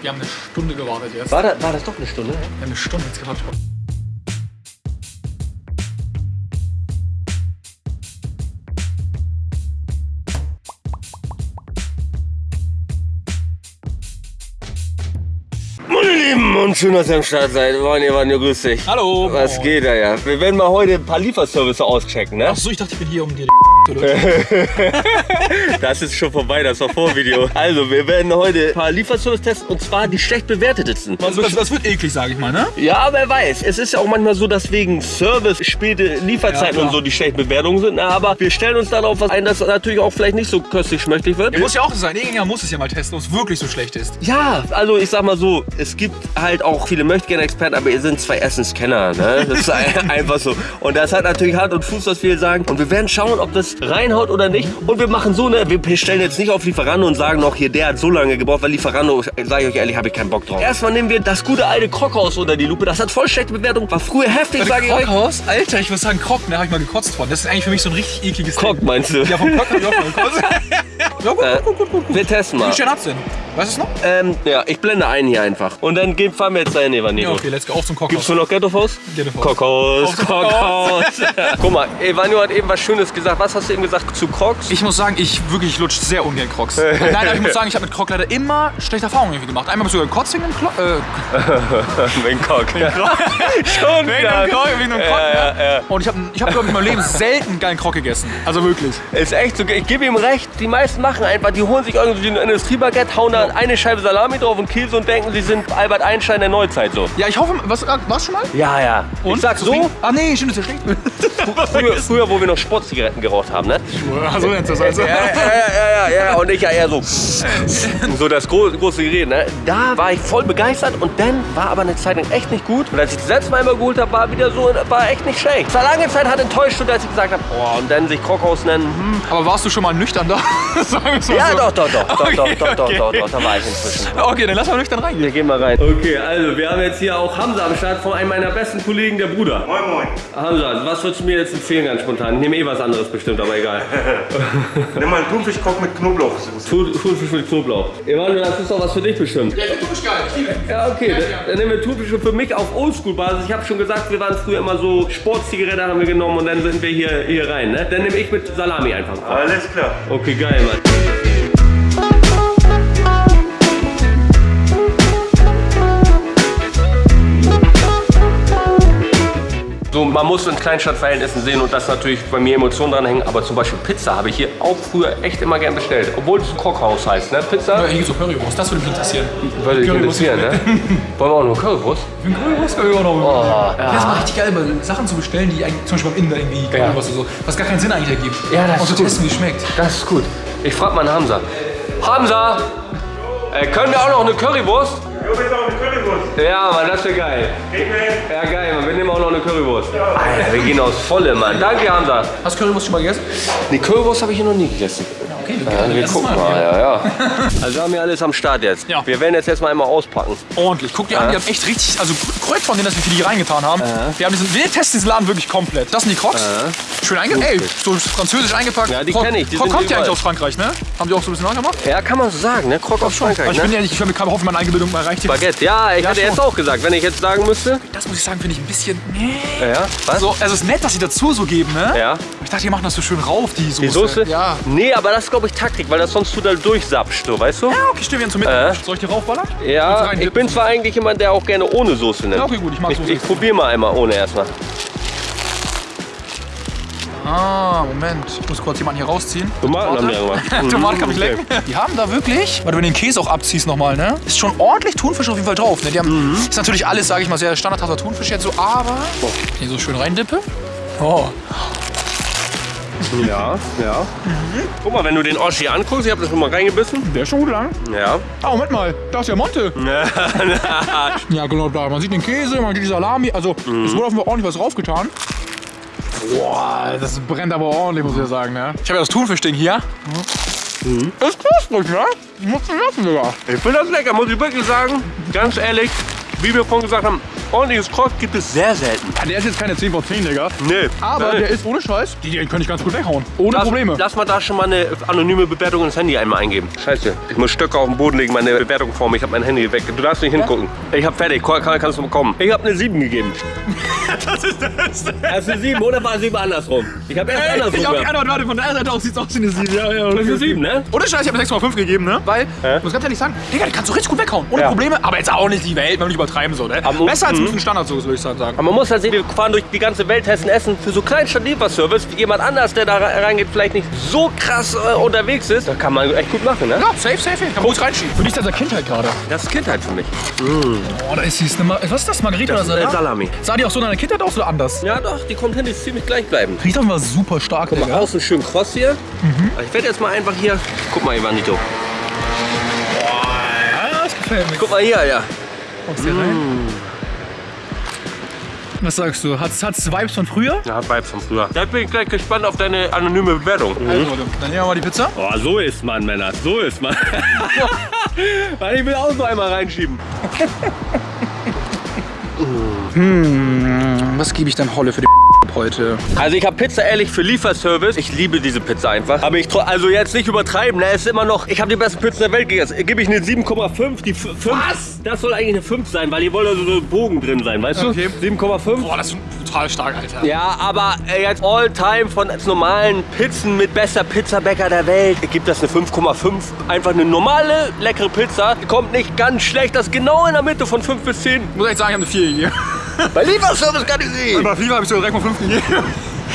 Wir haben eine Stunde gewartet jetzt. War, da, war das doch eine Stunde? Wir haben eine Stunde jetzt gewartet. Meine Lieben und schön, dass ihr am Start seid. Vanja, Vanja, grüß dich. Hallo. Was Moin. geht da ja? Wir werden mal heute ein paar Lieferservice auschecken, ne? Achso, ich dachte, ich bin hier um die Das ist schon vorbei, das war Vorvideo. Also, wir werden heute ein paar Lieferservice testen und zwar die schlecht bewertetesten. das, das, das wird eklig, sage ich mal, ne? Ja, wer weiß. Es ist ja auch manchmal so, dass wegen Service späte Lieferzeiten Ja, und so die schlechten Bewertungen sind. Na, aber wir stellen uns darauf was ein, dass natürlich auch vielleicht nicht so köstlich schmecktlich wird. Ja, muss ja auch sein. Irgendjemand muss es ja mal testen, ob es wirklich so schlecht ist. Ja, also ich sag mal so, es gibt halt auch viele Möchtegern-Experten, aber ihr sind zwei Essenskenner, ne? Das ist ein- einfach so. Und das hat natürlich Hand und Fuß, was wir sagen. Und wir werden schauen, ob das reinhaut oder nicht. Und wir machen so, ne? Wir stellen jetzt nicht auf Lieferando und sagen noch, hier, der hat so lange gebraucht, weil Lieferando, sage ich euch ehrlich, habe ich keinen Bock drauf. Erstmal nehmen wir das gute alte Krockhaus unter die Lupe. Das hat voll schlechte Bewertung, war früher heftig, sage ich euch. Krockhaus? Alter, ich würde sagen Krog, ne? Habe ich mal gekotzt von. Das ist eigentlich für mich so ein richtig ekliges Krog Ding. meinst du? Ja, vom Krog habe ich auch mal gekotzt. ja, gut, Äh, gut, gut, gut, gut. Wir testen Wie mal. viel Sterne hat's denn? Du es noch? Ähm, ja, ich blende ein hier einfach. Und dann gehen, fahren wir jetzt dahin, Evanilo. Ja, okay, let's go. Auf zum Gibt's Kochhaus. nur noch Ghetto-Faust? Ghetto-Faust. Kokos, Kokos. Guck mal, Evanio hat eben was Schönes gesagt. Was hast du eben gesagt zu Crocs? Ich muss sagen, ich wirklich lutsch sehr ungern Crocs. Nein, aber ich muss sagen, ich habe mit Croc leider immer schlechte Erfahrungen irgendwie gemacht. Einmal sogar gekotzt wegen einem Klo äh, Wegen Cock. Schon wegen einem Croc, wegen einem Croc, Ja, ja, ja. Und ich habe, ich hab, glaube ich, in meinem Leben selten einen geilen Croc gegessen. Also wirklich. Ist echt so. Ich gebe ihm recht. Die meisten machen einfach, die holen sich irgendwie ein Industriebaguette, hauen da eine Scheibe Salami drauf und Käse und denken, sie sind Albert Einstein der Neuzeit so. Ja, ich hoffe, was, warst schon mal? Ja, ja. Ich sag so? Ah, nee, stimmt, ist ja schlecht. früher, früher, wo wir noch Sportzigaretten geraucht haben, ne? so nennt das also. Ja, ja, ja, ja, ja. Und ich ja eher so. So das gro große Gerät, ne? Da war ich voll begeistert und dann war aber eine Zeit lang echt nicht gut. Und als ich das letzte Mal immer geholt habe, war wieder so, war echt nicht schlecht. Es war lange Zeit hat enttäuscht, und als ich gesagt habe, oh, und dann sich Krockhaus nennen. Hm. Aber warst du schon mal nüchtern da? Sagen wir's mal Ja, so. doch, doch, doch, doch, Okay, doch, doch, doch, okay. doch, doch, da war ich inzwischen. Okay, dann lass mal nüchtern reingehen. Wir gehen mal rein. Okay, also wir haben jetzt hier auch Hamza am Start von einem meiner besten Kollegen, der Bruder. Moin Moin. Hamza, was würdest du mir jetzt empfehlen ganz spontan? Ich nehme eh was anderes bestimmt, aber egal. Nimm mal einen Thunfischkoch mit Knoblauchsoße. Thun- Thunfisch mit Knoblauch. Emanuel, das ist doch was für dich bestimmt. Ja, ich finde du geil. Ja, okay, dann, dann nehmen wir Thunfisch für mich auf Oldschool-Basis. Ich habe schon gesagt, wir waren früher immer so Sportzigarette haben wir genommen und dann sind wir hier, hier rein. Ne? Dann nehme ich mit Salami einfach. Alles klar. Okay, geil, Mann. So, man muss in Kleinstadtverhältnissen sehen und das natürlich bei mir Emotionen dranhängen. Aber zum Beispiel Pizza habe ich hier auch früher echt immer gern bestellt. Obwohl es Kochhaus heißt, ne? Pizza? Ja, hier gibt's so Currywurst. Das würde mich interessieren. Würde dich Currywurst. interessieren, ne? Wollen wir auch noch Currywurst? Für einen Currywurst kann ich auch noch. Oh, Ja, das ist mal richtig geil, mal Sachen zu bestellen, die eigentlich, zum Beispiel beim Inder irgendwie Currywurst oder so, was gar keinen Sinn eigentlich ergibt. Ja, das Und ist zu gut. testen, wie es schmeckt. Das ist gut. Ich frage mal einen Hamza. Hamza! Äh, können wir auch noch eine Currywurst? Jo, bitte auch eine Currywurst. Ja, Mann, das wäre geil. Kriegen wir hin. Ja, geil, Mann. Wir nehmen auch noch eine Currywurst. Alter, wir gehen aus Volle, Mann. Danke, Hamza. Hast du Currywurst schon mal gegessen? Die Currywurst habe ich hier noch nie gegessen. Okay, Ja, wir gucken mal, ja, ja. Also haben wir alles am Start jetzt. Ja. Wir werden jetzt erstmal einmal auspacken. Ordentlich. Guck dir an, die haben echt richtig, also korrekt von denen, dass wir viel hier reingetan haben. Wir, haben diesen, wir testen diesen Laden wirklich komplett. Das sind die Crocs. Schön eingepackt. Ey, so französisch eingepackt. Ja, die Croc- kenn ich, die Croc kommt ja eigentlich aus Frankreich, ne? Haben die auch so ein bisschen nachgemacht? Ja, kann man so sagen, ne? Krog aus Aber Frankreich, ich bin ne? ehrlich, ich hoffe, hoffe, meine Eingebildung mal reicht hier. Baguette. Ja, ich Ja, hätte jetzt auch gesagt, wenn ich jetzt sagen müsste. Das muss ich sagen, finde ich ein bisschen. Nee. Ja, ja. Was? So, also es ist nett, dass sie dazu so geben, ne? Ja. Ich dachte, die machen das so schön rauf, die Soße. Die Soße? Ja. Nee, aber das ist, glaube ich, Taktik, weil das sonst du da durchsapscht, so, weißt du? Ja, okay, stimmt, wir zum Mittag. Äh. Soll ich die raufballern? Ja, rein ich bin zwar eigentlich jemand, der auch gerne ohne Soße nimmt. Ja, okay, gut, ich mag Ich, Soße. ich probiere mal einmal ohne erstmal. Ah, Moment. Ich muss kurz jemanden hier rausziehen. Tomaten haben die gemacht. Tomate kann ich lecken. Die haben da wirklich, weil du den Käse auch abziehst nochmal, ne? Ist schon ordentlich Thunfisch auf jeden Fall drauf. Ne? Die haben, Ist natürlich alles, sage ich mal, sehr standardhafter Thunfisch jetzt so, aber hier so schön reindippe. Oh. Ja, ja. Guck mal, wenn du den Oschi anguckst, ich habe das schon mal reingebissen. Der ist schon gut lang. Ja. Ah, Moment mal, da ist ja Monte. Ja, genau da. Man sieht den Käse, man sieht die Salami. Also, es wurde Fall ordentlich was draufgetan. Boah, das brennt aber ordentlich, muss ich sagen, ne? Ich habe ja das Thunfischding hier. Ist knusprig, ne? Muss ich lassen sogar. Ich finde das lecker, muss ich wirklich sagen. Ganz ehrlich, wie wir vorhin gesagt haben, ordentliches Krog gibt es sehr selten. Ja, der ist jetzt keine 10 von 10, Digga. Nee. Aber Äh, der ist ohne Scheiß. Die, den könnte ich ganz gut weghauen. Ohne lass, Probleme. Lass mal da schon mal eine anonyme Bewertung ins Handy einmal eingeben. Scheiße. Ich muss Stöcke auf den Boden legen, meine Bewertung vor mir. Ich habe mein Handy weg. Du darfst nicht hingucken. Ich habe fertig. Kann, kann, kannst du bekommen. Ich habe eine 7 gegeben. das ist der Beste. Das ist eine 7 oder war 7 andersrum? Ich habe erst Ey, andersrum ich hab die. Antwort, warte, von der Seite aus sieht's aus wie eine 7. Ja, ja, Das ist eine 7, ne? Ohne Scheiß, ich habe 6,5 gegeben, ne? Weil, ich muss ganz ehrlich sagen, Digga, den kannst du richtig gut weghauen. Ohne Ja. Probleme, aber jetzt auch nicht die Welt, wenn wir nicht übertreiben so, ne? Aber- Besser als Mhm. ein Standardsoße, würde ich sagen. Aber man muss halt sehen, wir fahren durch die ganze Welt, testen Essen für so kleinen Lieferservice. Jemand anders, der da re- reingeht, vielleicht nicht so krass äh, unterwegs ist. Da kann man echt gut machen, ne? Ja, safe, safe, kann man gut reinschieben. Für dich ist das ja Kindheit gerade. Das ist Kindheit für mich. Oh, da ist süß. Was ist das, Margarita Das ist oder äh, Salat? Salami. Sah die auch so in deiner Kindheit aus oder anders? Ja doch, die kommt hin, die ist ziemlich gleich bleiben. Riecht doch mal super stark, Guck mal, Digga. außen schön kross hier. Ich werde jetzt mal einfach hier. Guck mal, Ivanito. Ja, das gefällt mir. Guck mal hier, ja. Kommst hier rein? Was sagst du? Hat's, hat's Vibes von früher? Ja, Vibes von früher. Da bin ich gleich gespannt auf deine anonyme Bewertung. Also, dann nehmen wir mal die Pizza. Oh, so ist man, Männer. So ist man. Weil ich will auch noch einmal reinschieben. Was gebe ich dann Holle für die heute? Also ich habe Pizza ehrlich für Lieferservice. Ich liebe diese Pizza einfach. Aber ich also jetzt nicht übertreiben, ne? Es ist immer noch, ich habe die besten Pizzen der Welt gegessen. Gebe ich eine 7,5. Die 5. Was? Das soll eigentlich eine 5 sein, weil hier wollen also so Bogen drin sein, weißt Okay. du? 7,5. Boah, das ist total stark, Alter. Ja, aber äh, jetzt all time von als normalen Pizzen mit bester Pizzabäcker der Welt gibt das eine 5,5. Einfach eine normale, leckere Pizza. Die kommt nicht ganz schlecht. Das ist genau in der Mitte von 5 bis 10. Ich muss echt sagen, ich habe eine 4 gegeben. Bei Lieferservice kann ich sehen. Bei FIFA habe ich sogar direkt mal 5 gegeben.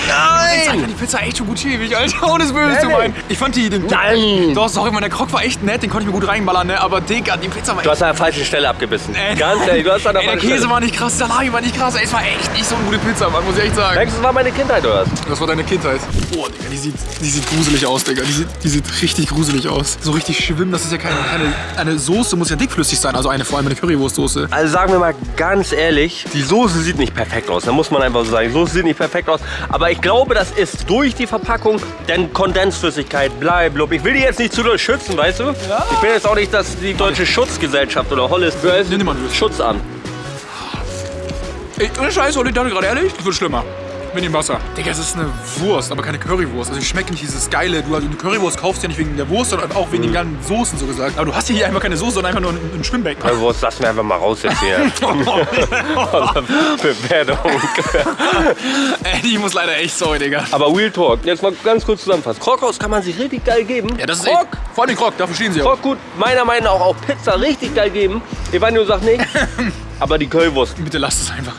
Ich Nein! fand die Pizza echt schon gut schäbig, Alter. Ohne es böse zu meinen. Ich fand die... Den, Nein! Doch, sorry, man, der Krog war echt nett. Den konnte ich mir gut reinballern, ne? Aber Digga, die Pizza war Du echt... hast an der falschen Stelle abgebissen. Ey. Ganz ehrlich, du hast an der Ey, der Käse Stelle. war nicht krass, der Salami war nicht krass. Ey, es war echt nicht so eine gute Pizza, Mann, muss ich echt sagen. Denkst du, das war meine Kindheit, oder was? Das war deine Kindheit. Boah, Digga, die sieht, die sieht gruselig aus, Digga. Die sieht, die sieht richtig gruselig aus. So richtig schwimmen, das ist ja keine, keine... Eine Soße muss ja dickflüssig sein, also eine, vor allem eine Currywurstsoße. Also sagen wir mal ganz ehrlich, die Soße sieht nicht perfekt aus. Da muss man einfach so sagen. Die Soße sieht nicht perfekt aus. Aber ich glaube, das ist durch die Verpackung, denn Kondensflüssigkeit, bleib, Ich will die jetzt nicht zu doll schützen, weißt du? Ich bin jetzt auch nicht das, die deutsche Schutzgesellschaft oder Hollis nimm mal. Schutzamt. Ey, ohne Scheiße, Olli, ich gerade ehrlich, das wird schlimmer. Mit dem Wasser. Digga, es ist eine Wurst, aber keine Currywurst. Also ich schmecke nicht dieses geile, du also eine Currywurst kaufst ja nicht wegen der Wurst, sondern auch wegen den ganzen Soßen so gesagt. Aber du hast hier einfach keine Soße, sondern einfach nur ein, ein Schwimmbecken. Also, das lassen wir einfach mal raus jetzt hier. Bewertung. Ey, die muss leider echt sorry, Digga. Aber Real Talk, jetzt mal ganz kurz zusammenfassen. Krokhaus kann man sich richtig geil geben. Ja, das ist Krok, echt, vor allem Krog, dafür stehen sie auch. Krok gut, meiner Meinung nach auch Pizza richtig geil geben. Evanio sagt nicht. Aber die Currywurst, Bitte lasst es einfach.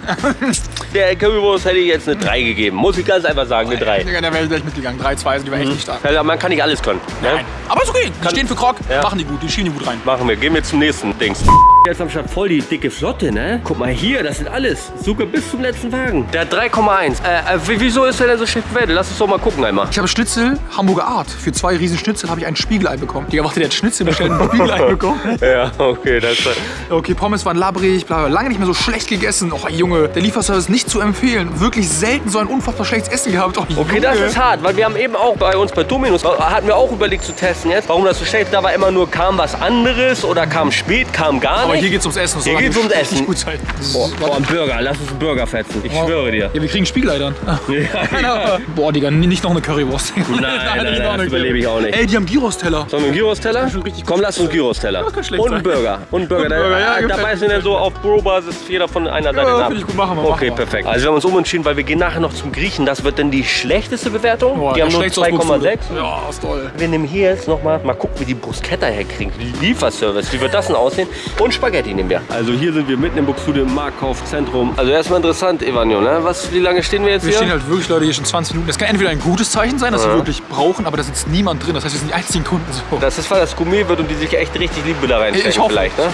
Der Currywurst hätte ich jetzt eine 3 gegeben. Muss ich ganz einfach sagen, eine 3. Digga, da wäre ich gleich mitgegangen. 3, 2 sind die war echt nicht stark. Man kann nicht alles können. Ne? Nein. Aber ist okay. Die stehen für Krog, Ja. machen die gut, die schienen die gut rein. Machen wir. Gehen wir zum nächsten Dings. Jetzt am Start voll die dicke Flotte, ne? Guck mal hier, das sind alles. Sogar bis zum letzten Wagen. Der hat 3,1. Äh, äh, wieso ist der denn so schlecht bewertet? Lass uns doch mal gucken einmal. Ich habe Schnitzel, Hamburger Art. Für zwei riesen Schnitzel habe ich ein Spiegelei bekommen. Digga, warte, der hat Schnitzel bestellt und ein Spiegelei bekommen. Ja, okay, das ist. Okay, Pommes waren labrig, bla, lange nicht mehr so schlecht gegessen. Oh, Junge, der Lieferservice nicht zu empfehlen. Wirklich selten so ein unfassbar schlechtes Essen gehabt. Oh, Okay, das ist hart, weil wir haben eben auch bei uns bei Dominus, äh, hatten wir auch überlegt zu testen jetzt, warum das so schlecht Da war immer nur, kam was anderes oder kam spät, kam gar Aber nicht. hier geht's ums Essen. Hier geht's ums Essen. Gut sein. Boah, boah, ein Burger, lass uns einen Burger fetzen. Ich schwöre dir. Ja, wir kriegen Spiegelei dann. Ja, Ja. Boah, Digga, nicht noch eine Currywurst. Nein, nein, nein, das überlebe ich auch nicht. Ey, die haben Gyros-Teller. Sollen wir einen Gyros-Teller? Komm, lass uns einen Gyros-Teller. Und einen. Burger. Und einen Burger. Und Burger, ja, da gefällt da mir. beißen wir dann so auf Bro-Basis jeder von einer Seite Ja, ab. ich gut, machen wir, Okay, machen wir. Perfekt. Also wir haben uns umentschieden, weil wir gehen nachher noch zum Griechen. Das wird dann die schlechteste Bewertung. Boah, die haben nur schlägt's aus 2,6. Buxtehude. Ja, ist toll. Wir nehmen hier jetzt nochmal, mal gucken, wie die Bruschetta herkriegen. Lieferservice, wie wird das denn aussehen? Und Spaghetti nehmen wir. Also hier sind wir mitten im Buxtehude im Marktkaufzentrum. Also erstmal interessant, Evanio, ne? Was, wie lange stehen wir jetzt Wir hier? stehen halt wirklich, Leute, hier schon 20 Minuten. Das kann entweder ein gutes Zeichen sein, dass sie wirklich brauchen, aber da sitzt niemand drin. Das heißt, wir sind die einzigen Kunden. So. das ist, weil das Gourmet wird und die sich echt richtig Liebe da reinstecken ich hoffe. vielleicht, ne?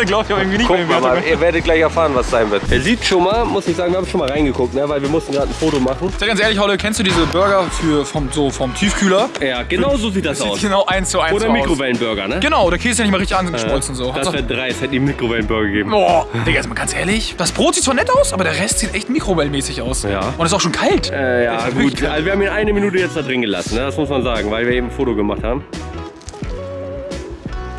Ich glaube, ich habe irgendwie nicht wir mehr mal, ihr werdet gleich erfahren, was sein wird. Er sieht schon mal, muss ich sagen, wir haben schon mal reingeguckt, ne? weil wir mussten gerade ein Foto machen. Sag ganz ehrlich, Holle, kennst du diese Burger für, vom, so, vom Tiefkühler? Ja, genau so sieht das Sieht aus. genau eins zu eins Oder aus. Mikrowellenburger, ne? Genau, der Käse ist ja nicht mal richtig angeschmolzen. so. Das wäre dreist, hätte die Mikrowellenburger gegeben. Boah, Digga, jetzt mal ganz ehrlich. Das Brot sieht zwar nett aus, aber der Rest sieht echt mikrowellenmäßig aus. Ja. Und ist auch schon kalt. Äh, ja, ist gut. Also wir haben ihn eine Minute jetzt da drin gelassen, ne? das muss man sagen, weil wir eben ein Foto gemacht haben.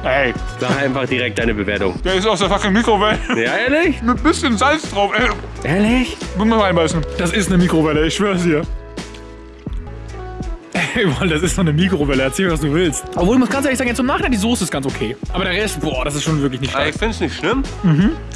Ey, Sag einfach direkt deine Bewertung. der ist aus der fucking Mikrowelle. Ja, ehrlich? Mit bisschen Salz drauf. Ey, Ehrlich? muss mal reinbeißen. Das ist eine Mikrowelle, ich schwör's dir. Ey, Mann, das ist doch eine Mikrowelle. Erzähl mir, was du willst. Obwohl, ich muss ganz ehrlich sagen, jetzt im Nachhinein, die Soße ist ganz okay. Aber der Rest, boah, das ist schon wirklich nicht stark. ich finde es nicht schlimm.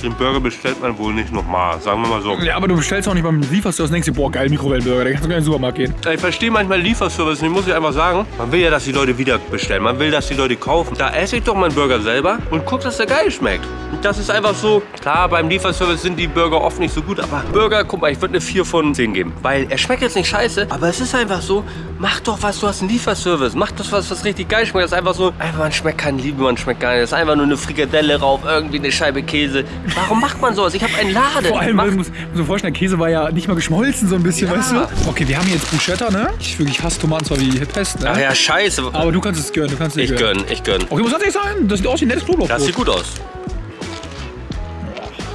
Den Burger bestellt man wohl nicht nochmal, sagen wir mal so. Ja, aber du bestellst auch nicht beim Lieferservice und denkst dir, boah, geil, Mikrowellenburger, der kannst du gar in den Supermarkt gehen. Ich verstehe manchmal Lieferservice nicht, muss ich einfach sagen. Man will ja, dass die Leute wieder bestellen. Man will, dass die Leute kaufen. Da esse ich doch meinen Burger selber und guck, dass der geil schmeckt. Und das ist einfach so. Klar, beim Lieferservice sind die Burger oft nicht so gut, aber Burger, guck mal, ich würde eine 4 von 10 geben. Weil er schmeckt jetzt nicht scheiße, aber es ist einfach so, mach doch was, du hast einen Lieferservice. Mach doch was, was richtig geil schmeckt. Das ist einfach so, einfach man schmeckt keine Liebe, man schmeckt gar nicht. Das ist einfach nur eine Frikadelle rauf, irgendwie eine Scheibe Käse. Warum macht man sowas? Ich habe einen Laden. Vor allem, Mach- man muss, muss mir vorstellen, der Käse war ja nicht mal geschmolzen so ein bisschen, Ja. weißt du? Okay, wir haben hier jetzt Bruschetta, ne? Ich wirklich hasse Tomaten zwar wie Pest, ne? Ach ja, scheiße. Aber du kannst es gönnen, du kannst es Ich gönn, ich gönn. Okay, muss ganz ehrlich sagen, das sieht aus wie ein nettes Knoblauchbrot. Das sieht gut aus.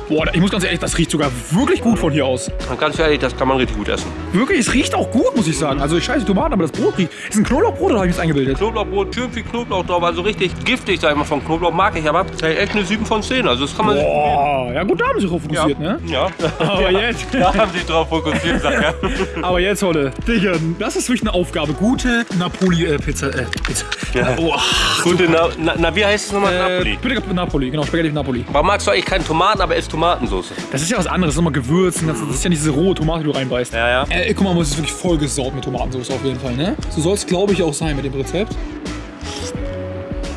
Boah, ich muss ganz ehrlich, das riecht sogar wirklich gut von hier aus. Und ganz ehrlich, das kann man richtig gut essen. Wirklich, es riecht auch gut, muss ich sagen. Also ich scheiße die Tomaten, aber das Brot riecht. Ist ein Knoblauchbrot oder habe ich es eingebildet? Knoblauchbrot, schön viel Knoblauch drauf, also richtig giftig, sag ich mal, von Knoblauch mag ich, aber hey, echt eine 7 von 10, also das kann man sich Boah, ja gut, da haben sie sich drauf fokussiert, ne? Ja. Aber jetzt, Da haben sie drauf fokussiert, sag ja. aber jetzt, Holle, Digga, das ist wirklich eine Aufgabe. Gute Napoli-Pizza, äh, Pizza. Ja. Oh, Gute, na, na, na, wie heißt es nochmal? äh, Napoli. bitte Napoli, genau, Spaghetti Napoli. Warum magst du eigentlich keine Tomaten, aber isst Tomatensauce? Das ist ja was anderes, nochmal Gewürzen, das, ist ja nicht diese rohe Tomate, die du reinbeißt. Ja, ja. Äh, guck mal, es ist wirklich vollgesaut mit Tomatensauce auf jeden Fall, ne? So soll es, glaube ich, auch sein mit dem Rezept.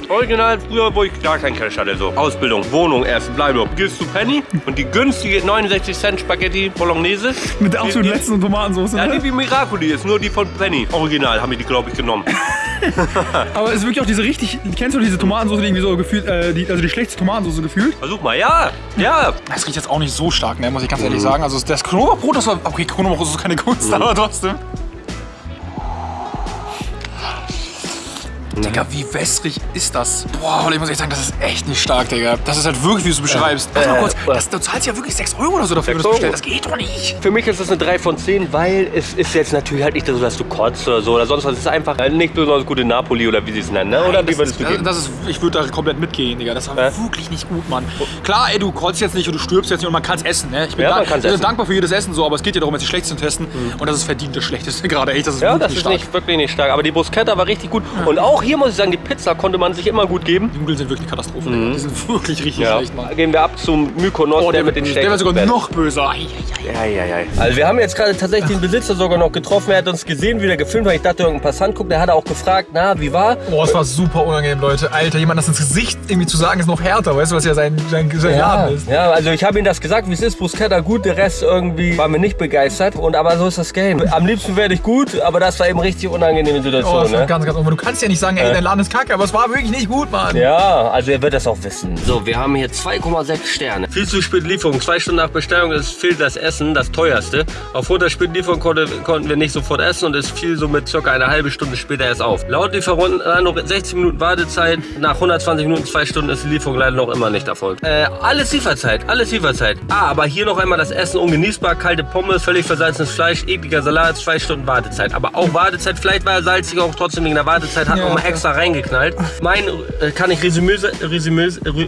Original, früher, wo ich gar keinen Cash hatte, so. Ausbildung, Wohnung erst, Bleiblock. Gehst zu Penny und die günstige 69 Cent Spaghetti Bolognese. Mit der absolut letzten Tomatensauce, Ja, ne? die wie Miracoli ist, nur die von Penny. Original haben die, die glaube ich, genommen. Aber es ist wirklich auch diese richtig, kennst du diese Tomatensauce, die irgendwie so gefühlt, äh, die, also die schlechteste Tomatensauce gefühlt? Versuch mal, ja, ja. Das riecht jetzt auch nicht so stark, ne, muss ich ganz ehrlich sagen. Also das Knoblauchbrot, das war, okay, Knoblauchbrot ist keine Kunst, aber trotzdem. Digga, wie wässrig ist das? Boah, ich muss echt sagen, das ist echt nicht stark, Digga. Das ist halt wirklich, wie du es beschreibst. Warte mal kurz, das, du zahlst ja wirklich 6 Euro oder so dafür, wenn du das 6 Euro. bestellst. Das geht doch nicht. Für mich ist das eine 3 von 10, weil es ist jetzt natürlich halt nicht so, dass du kotzt oder so oder sonst was. Es ist einfach äh, nicht besonders gute Napoli oder wie sie es nennen, ne? Oder wie das würdest du geben? das ist, ich würde da komplett mitgehen, Digga. Das war Ja? wirklich nicht gut, Mann. Klar, ey, du kotzt jetzt nicht und du stirbst jetzt nicht und man kann es essen, ne? Ich bin, Ja, da- ich bin dankbar für jedes Essen so, aber es geht ja darum, jetzt die Schlechtesten zu testen. Und das ist verdient das Schlechteste gerade, echt. Das ist Ja, wirklich das ist stark. nicht, wirklich nicht stark. Aber die Bruschetta war richtig gut. Und auch hier muss ich sagen, die Pizza konnte man sich immer gut geben. Die Nudeln sind wirklich Katastrophe, Digga. Die sind wirklich richtig Mhm. Ja. schlecht, Mann. Gehen wir ab zum Mykonos, Oh, der, der, mit den wird, der wird sogar Steaks. noch böser. Ei, ei, ei. Ja, ja, ja. Also wir haben jetzt gerade tatsächlich den Besitzer sogar noch getroffen. Er hat uns gesehen, wie er gefilmt hat. Ich dachte, irgendein Passant guckt. Der hat auch gefragt, na, wie war? Oh, es war super unangenehm, Leute. Alter, jemand das ins Gesicht irgendwie zu sagen, ist noch härter. Weißt du, was ja sein, sein, sein Laden ist? ja, also ich habe ihm das gesagt, wie es ist. Bruschetta gut, der Rest irgendwie war mir nicht begeistert. Und aber so ist das Game. Am liebsten werde ich gut, aber das war eben richtig unangenehme Oh, Situation. das war ne? ganz, ganz unangenehm. Du kannst ja nicht sagen, ey, dein Laden ist kacke, aber es war wirklich nicht gut, Mann. Ja, also er wird das auch wissen. So, wir haben hier 2,6 Sterne. Viel zu spät Lieferung. Zwei Stunden nach Bestellung ist fehlt das Essen, das teuerste. Aufgrund der späten Lieferung konnte, konnten wir nicht sofort essen und es fiel somit circa eine halbe Stunde später erst auf. Laut Lieferant äh, noch 60 Minuten Wartezeit. Nach 120 Minuten, zwei Stunden ist die Lieferung leider noch immer nicht erfolgt. Äh, alles Lieferzeit, alles Lieferzeit. Ah, aber hier noch einmal das Essen ungenießbar. Kalte Pommes, völlig versalzenes Fleisch, ekliger Salat, zwei Stunden Wartezeit. Aber auch Wartezeit, vielleicht war er salzig, auch trotzdem wegen der Wartezeit, hat Ja, noch mal klar. extra reingeknallt. Mein, äh, kann ich Resümee, Resümee, Re, Re,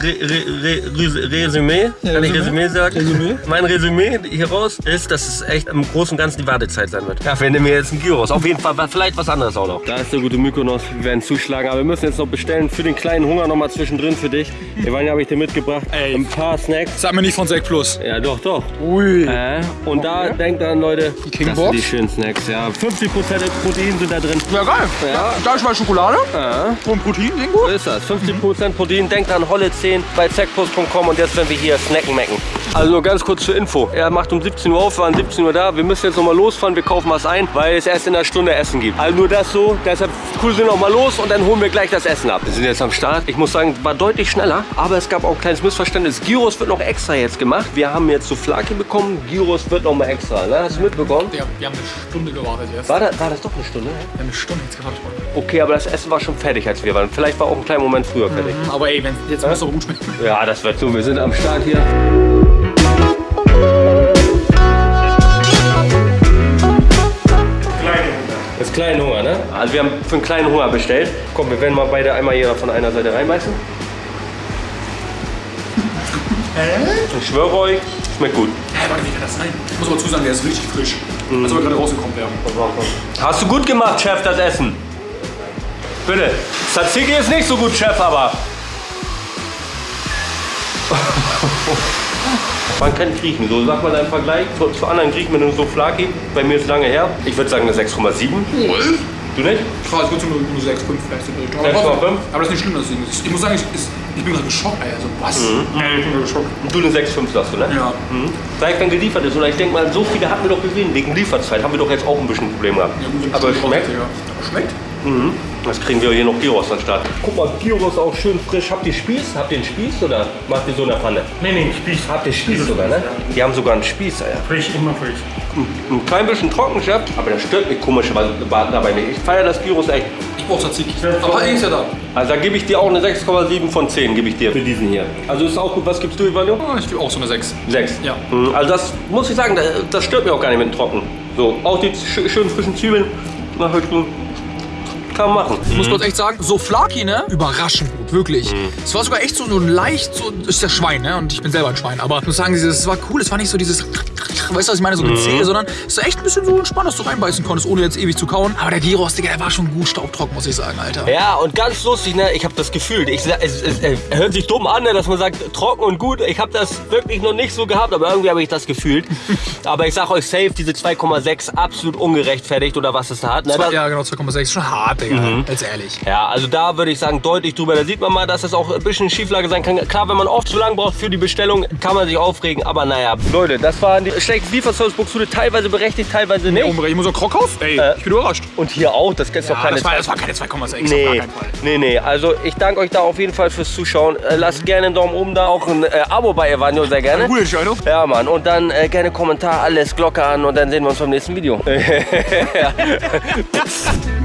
Re, Re, Resümee, kann ich Resümee? Sagen? Resümee? Mein Resümee hieraus ist, dass es echt im Großen und Ganzen die Wartezeit sein wird. Ja, wir nehmen jetzt einen Gyros. Auf jeden Fall, vielleicht was anderes auch noch. Da ist der gute Mykonos. Wir werden zuschlagen, aber wir müssen jetzt noch bestellen für den kleinen Hunger noch mal zwischendrin für dich. Evania habe ich dir mitgebracht. Ey. Ein paar Snacks. Sag mir nicht von Sek Plus. Ja, doch, doch. Ui. Äh, und da denkt dran, Leute, das Box? sind die schönen Snacks, ja. 50% Protein sind da drin. Ja, geil. Ja. Da ist mal Schokolade Ja. und Protein, Ding So ist das. 50% Protein. Denkt an Holle 10 bei zackpost.com und jetzt werden wir hier snacken mecken. Also nur ganz kurz zur Info. Er macht um 17 Uhr auf, wir waren 17 Uhr da. Wir müssen jetzt nochmal losfahren, wir kaufen was ein, weil es erst in einer Stunde Essen gibt. Also nur das so. Deshalb cool sind wir noch mal los und dann holen wir gleich das Essen ab. Wir sind jetzt am Start. Ich muss sagen, war deutlich schneller, aber es gab auch ein kleines Missverständnis. Gyros wird noch extra jetzt gemacht. Wir haben jetzt Souflaki bekommen. Gyros wird noch mal extra. Ne? Hast du mitbekommen? Ja, wir haben eine Stunde gewartet jetzt. War, da, war das doch eine Stunde? Wir haben eine Stunde jetzt gewartet. Okay, aber das Essen war schon fertig, als wir waren. Vielleicht war auch ein kleiner Moment früher fertig. Aber ey, wenn, jetzt muss es aber gut schmecken. Ja, das wird so. Wir sind am Start hier. Ist kleinen Hunger, ne? Also wir haben für einen kleinen Hunger bestellt. Komm, wir werden mal beide einmal hier von einer Seite reinbeißen. Ich schwöre euch, schmeckt gut. Hä, warte, wie kann das sein? Ich muss aber zusagen, der ist richtig frisch. Als ob er gerade rausgekommen wäre. Hast du gut gemacht, Chef, das Essen. Bitte. Tzatziki ist nicht so gut, Chef, aber... Man kann Griechen, so sag mal deinen Vergleich zu, zu anderen Griechen mit einem Souflaki. Bei mir ist lange her. Ich würde sagen eine 6,7. Du nicht? Krass, ich würde nur, nur 6, 5 vielleicht so. 6,5? Aber, aber das ist nicht schlimm, das Ding. Ich muss sagen, ich, ich, ich bin gerade geschockt, ey. Also, was? Ich bin gerade geschockt. Du eine 6,5 sagst du, ne? Ja. Mhm. Vielleicht wenn geliefert ist. Oder ich denke mal, so viele hatten wir doch gesehen. Wegen Lieferzeit haben wir doch jetzt auch ein bisschen ein Problem gehabt. Ja, gut, wenn Aber schmeckt. Ja. Aber schmeckt? Mhm. Das kriegen wir hier noch Gyros anstatt. Guck mal, Gyros auch schön frisch. Habt ihr Spieß? Habt ihr einen Spieß oder macht ihr so in der Pfanne? Nee, nee, Spieß. Habt ihr Spieß sogar, ne? Die haben sogar einen Spieß, ja. Frisch, immer frisch. Ein klein bisschen trocken, Chef, aber das stört mich komischerweise dabei nicht. Ich feiere das Gyros echt. Ich brauch Tzatziki. Aber halt ist ja da. Also da gebe ich dir auch eine 6,7 von 10, gebe ich dir für diesen hier. Also ist auch gut. Was gibst du, Ivanio? Oh, ich gebe auch so eine 6. 6. Ja. Also das muss ich sagen, das, das stört mich auch gar nicht mit dem Trocken. So, auch die sch schönen frischen Zwiebeln. Na, halt. Kann man machen. Ich muss kurz echt sagen, so Flaki, ne? Überraschend gut, wirklich. Es war sogar echt so, so leicht, so, ist ja Schwein, ne? Und ich bin selber ein Schwein. Aber ich muss sagen, es war cool. Es war nicht so dieses, weißt du, was ich meine, so Gezähle, sondern es war echt ein bisschen so entspannt, dass du reinbeißen konntest, ohne jetzt ewig zu kauen. Aber der Gyros, Digga, der war schon gut staubtrocken, muss ich sagen, Alter. Ja, und ganz lustig, ne? Ich habe das gefühlt. Ich, es, es, es hört sich dumm an, ne? dass man sagt, trocken und gut. Ich habe das wirklich noch nicht so gehabt, aber irgendwie habe ich das gefühlt. aber ich sag euch safe, diese 2,6 absolut ungerechtfertigt oder was es da hat. Ne? Das- Ja, genau, 2,6. Schon hart, Digga. Ganz ehrlich. Ja, also da würde ich sagen, deutlich drüber. Da sieht man mal, dass es auch ein bisschen Schieflage sein kann. Klar, wenn man oft zu lang braucht für die Bestellung, kann man sich aufregen. Aber naja, Leute, das waren die schlechten Lieferservice Buxtehude. Teilweise berechtigt, teilweise nicht. Umbre, ich muss auch Krockhaus? Ey, Äh, ich bin überrascht. Und hier auch, das ist doch Ja, keine das war, das war keine 2,6, auf gar Nee, keinen Fall. nee, nee. Also ich danke euch da auf jeden Fall fürs Zuschauen. Äh, lasst gerne einen Daumen oben da, auch ein äh, Abo bei Evanio, sehr gerne. Gute Entscheidung. Ja, Mann. Und dann äh, gerne Kommentar, alles, Glocke an und dann sehen wir uns beim nächsten Video.